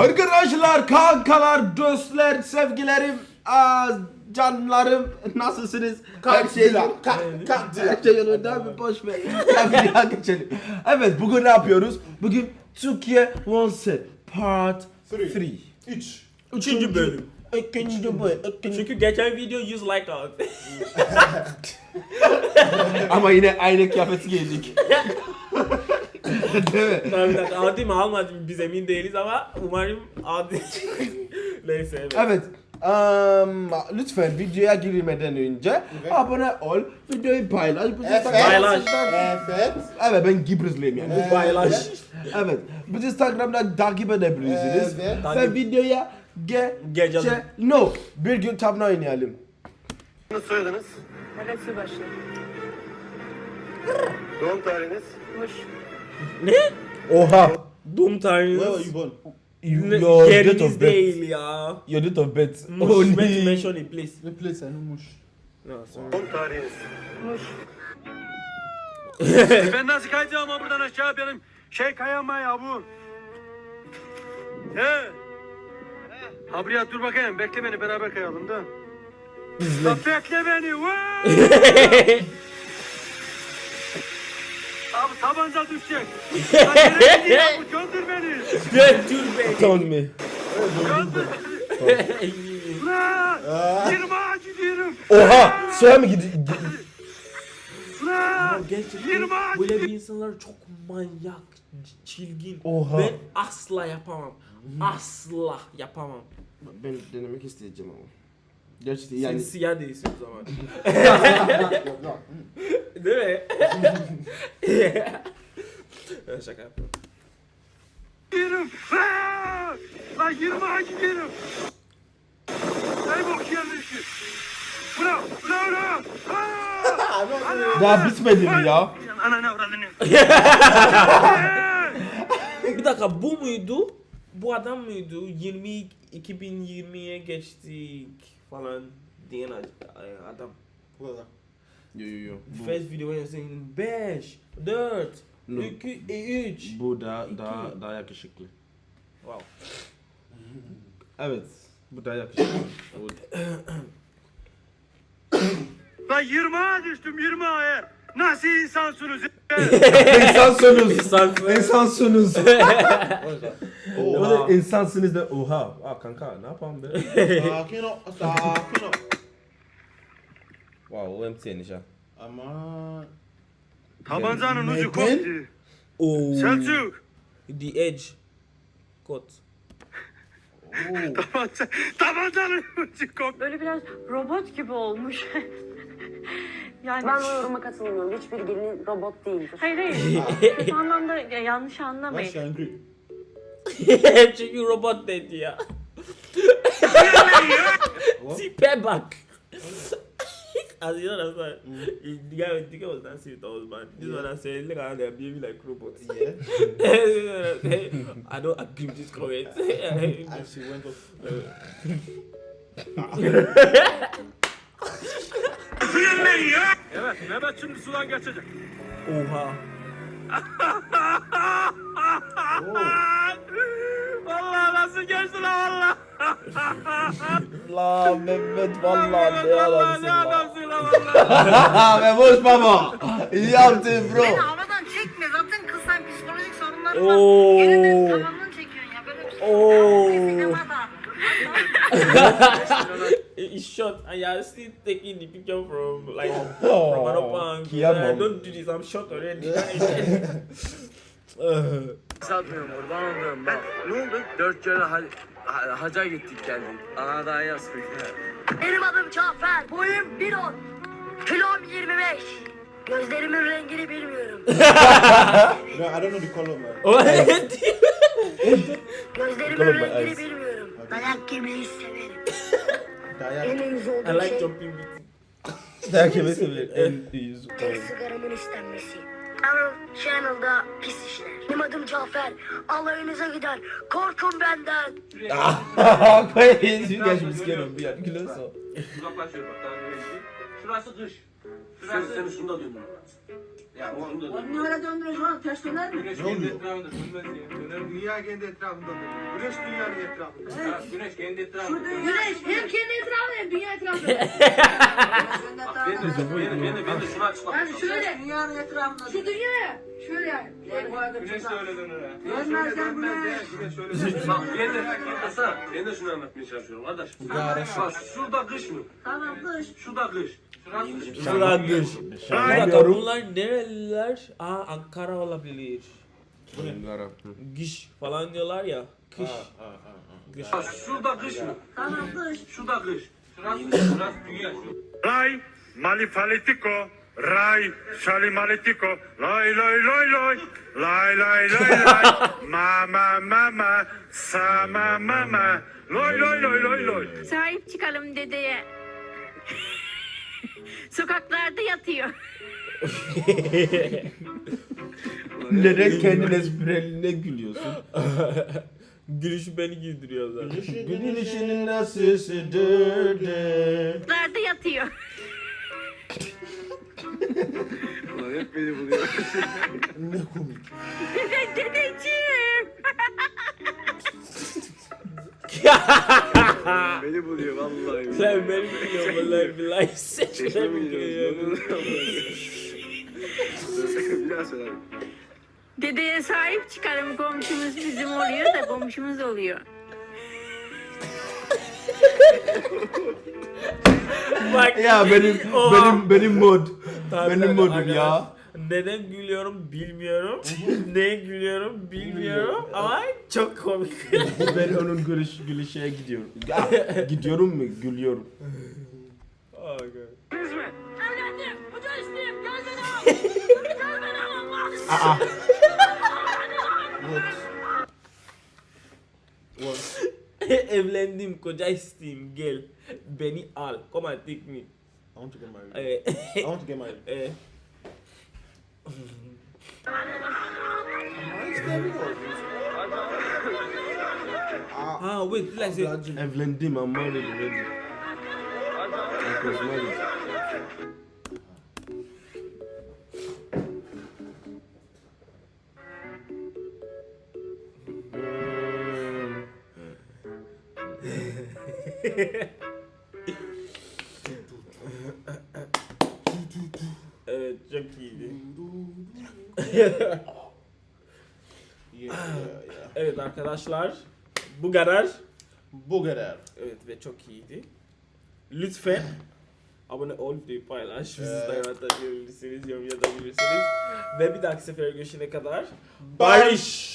Arkadaşlar, kankalar, dostlar, sevgilerim, aa, canlarım nasılsınız? Her şey Kalk, kalk, kalk. her şey yolunda bir boş ver. Geçelim. Evet bugün ne yapıyoruz? Bugün Türkiye One Set Part Three. 3. 3. Üçüncü bölüm. İkinci bölüm. Çünkü geçen video 100 like aldı. Ama yine aynı kıyafeti giydik. Değil mi? Tabii tabii aldı mı almadı mı biz emin değiliz ama umarım aldı. Neyse evet. Evet. Um, lütfen videoya girmeden önce Evet. abone ol, videoyu paylaş. Bu Evet. Paylaş. Evet. Evet ben Gibrizliyim yani. Evet. Paylaş. Evet. Biz Instagram'da takip edebilirsiniz. Evet. Ve Takip. videoya ge Geçelim. Ge- no. Bir gün tavla oynayalım. soyadınız, Evet Subaşı. doğum tarihiniz, Muş. Ne? Oha. Doğum Where were tarihiniz. you born? Your Ne- date Yeriniz of birth. değil ya. Your date of birth. Muş. Only- Mention mention it please. The place I know Mush. No, sorry. doğum tarihiniz. Muş. ben nasıl kayacağım ama buradan aşağı benim şey kayama ya bu. He. Ha buraya dur bakayım bekle beni beraber kayalım da. Bekle beni. Abi tabanca düşecek. Lan nereye gidiyor bu? Gönder beni. Götür beni. Told me. Gönder beni. Lan! Yirmi ağacı gidiyorum. Oha. Suya mı gidiyor? Lan! Gerçekten böyle bir insanlar çok manyak, çilgin. Oha. Ben asla yapamam. Asla yapamam. Ben denemek isteyeceğim ama. Gerçekten Sen yani. siyah değilsin o zaman. Değil mi? Ben Şaka yapıyorum. gidiyorum. Lan! Ağacı gidiyorum. Ey bok yerleşi. Bırak, bırak, bırak. Aa! Daha bitmedi mi ya? Ana ne avradını? Bir dakika bu muydu? Bu adam mıydı? 20 2020'ye geçtik falan diyen ad- adam. Burada. Yo yo yo. Bu, First video when saying 5, 4, No. 2, 3. bu daha daha daha yakışıklı. Wow. Evet. Bu daha yakışıklı. Lan yirmi ağa düştüm yirmi ağa. Nasıl insansınız? İnsansınız. İnsansınız. İnsansınız. O Oha. da insansınız da oha. Aa kanka ne yapalım be? Sakin ol. Sakin ol. Wow o MTN iş ha. Ama... Tabancanın ucu koptu. Oh. Selçuk. The Edge. Kot. Tabanca, tabancanın ucu koptu. Böyle biraz robot gibi olmuş. yani Ben o yoruma katılmıyorum. Hiçbir gelin robot değildir. hayır hayır. Kötü anlamda ya, yanlış Why anlamayın. she angry? Çünkü robot dedi ya. Tipe bak. As you know, that's why the guy, the guy was dancing with Osman. This one I said, look at them behaving like robots. Yeah. I don't agree with this comment. And she went off. Suyun beni ya. Evet Mehmet şimdi sudan geçecek. Oha. Vallahi nasıl geçti lan valla. La Mehmet vallahi Vallahi ne vallahi adamsın ne la. adamsın lan valla. Mehmet baba. İyi yaptın bro. havadan çekme. Zaten kız sen psikolojik sorunları Oo. Yerinin tavanını çekiyorsun ya. Böyle bir şey. Oo. It's short and you're still taking the picture from like Oh, from another angle. kıyamam. Uh, don't do this, I'm short already. Satmıyorum kurban olduğum bak. Ne oldu? Dört kere ha ha- haca gittik geldik. Ana daha yaz Benim adım Cafer. Boyum 1.10. Kilom 25. Gözlerimin rengini bilmiyorum. No, I don't know the color, man. Gözlerimin Color my rengini eyes. bilmiyorum. Dayak yemeyi severim. Dayak. En uyuz I olduğum like şey jumping with Dayak yemesi bile en iyi. tek sigaramın istenmesi. Channel, Channel'da pis işler. Benim adım Cafer. Alayınıza gider. Korkun benden. Koyayım. You guys should be scared of me. I'm close. Uzaklaşıyor bak daha böyle değil. Şurası kış. Sen, sen şunu da döndür. Ya onu da döndür. Onu öyle döndürüyorsun oğlum ters döner mi? Güneş kendi etrafında dönmez ya. Döner dünya kendi etrafında dönüyor. Güneş dünyanın etrafında. Ha, güneş kendi etrafında. Şu dünya Güneş hem kendi etrafında hem dünya etrafında. senden daha Ben de, ben de, ben de, ben de şunu açıklamak Yani şöyle Dünyanın etrafında. şu dünya ya. Şöyle yani. Yani bu arada Güneş de öyle döner ha. Dönmez Güneş öyle sen dönmez güneş. Güneş öyle dönmez. Bak ben de, Hasan, ben de şunu anlatmaya çalışıyorum kardeş. Bak şurada kış mı? Tamam kış. Şurada kış. Kış. Şıragır. Bir dakika bunlar nereliler? Aa Ankara olabilir. Giş falan diyorlar ya. Kış. Bak şurada kış mı? Tamam kış. Şurada kış. Kış. Şurada dünya. Rai, malifalitico, rai, salimalitico, loi, loi, loi, loi, lai, lai, lai, lai, mama, mama, sama, mama, loi, loi, loi, loi, loi. Sahip çıkalım dedeye. Sokaklarda yatıyor. Neden kendin esprilerine gülüyorsun? Gülüş beni güldürüyor zaten. Günün işinin nasılsıdır? Sokaklarda yatıyor. Ulan hep beni buluyor. Ne komik. Dedeciğim. Beni buluyor vallahi. Sen beni biliyorsun vallahi billahi. Sen beni biliyorsun. Bir daha söyle. Dedeye sahip çıkalım komşumuz bizim oluyor da komşumuz oluyor. Bak Ya benim Oha. benim benim mod. Tabii, benim modum arkadaş. ya. Neden gülüyorum bilmiyorum. Neye gülüyorum bilmiyorum ama çok komik. ben onun gülüş gülüşe gidiyorum. Gidiyorum mu? Gülüyorum. Okay. Evlendim. Hoca isteyeyim. Gel beni al. Gel beni al Allah. Aa. What? Evlendim, koca isteyeyim, gel. Beni al. Come and take me. I want to get married. I want to get married. eh. Ah, wait, like say, Evlendim, I'm married already. I was married. evet çok iyiydi. Yeah, yeah, yeah. Evet arkadaşlar, bu kadar. Bu kadar. Evet ve çok iyiydi. Lütfen abone ol, videoyu paylaş, bizi Evet. takip atabilirsiniz, yorum yazabilirsiniz. Ve bir dahaki sefere görüşene kadar Barış.